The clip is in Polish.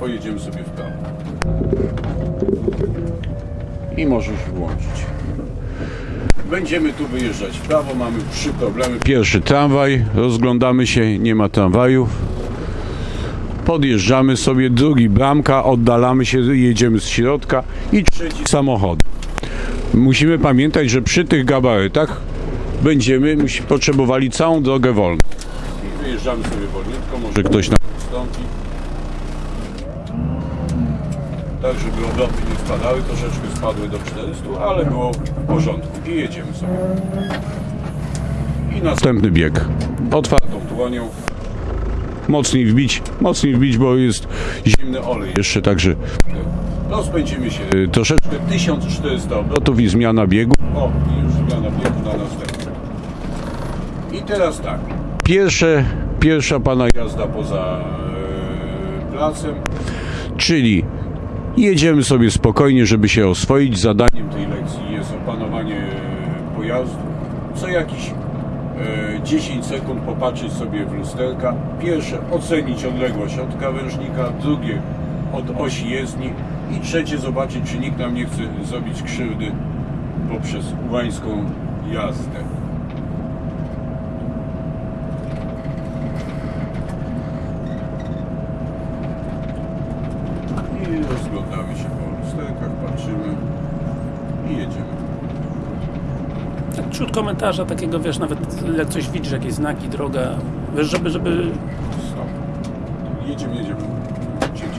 pojedziemy sobie w prawo. I możesz włączyć. Będziemy tu wyjeżdżać w prawo, mamy trzy problemy. Pierwszy tramwaj, rozglądamy się, nie ma tramwajów. Podjeżdżamy sobie, drugi bramka, oddalamy się, jedziemy z środka i trzeci samochód. Musimy pamiętać, że przy tych gabarytach będziemy potrzebowali całą drogę wolną. I wyjeżdżamy sobie wolniutko, może ktoś nam ustąpi. Tak, żeby obroty nie spadały, troszeczkę spadły do 400, ale było w porządku i jedziemy sobie. I następny bieg. Otwartą dłonią. Mocniej wbić, mocniej wbić, bo jest zimny olej jeszcze, także rozpędzimy się y, troszeczkę, 1400 obrotów i zmiana biegu. O, i już zmiana biegu na następny. I teraz tak, pierwsze, pierwsza pana jazda poza e, placem, czyli jedziemy sobie spokojnie, żeby się oswoić. Zadaniem tej lekcji jest opanowanie pojazdu. Co jakiś e, 10 sekund popatrzeć sobie w lusterka. Pierwsze ocenić odległość od krawężnika, drugie od osi jezdni i trzecie zobaczyć, czy nikt nam nie chce zrobić krzywdy poprzez łańską jazdę. I rozglądamy się po lusterkach, patrzymy i jedziemy. Tak, Wśród komentarza takiego, wiesz, nawet jak coś widzisz, jakieś znaki, droga, wiesz, żeby, żeby Stop. Jedziemy, jedziemy.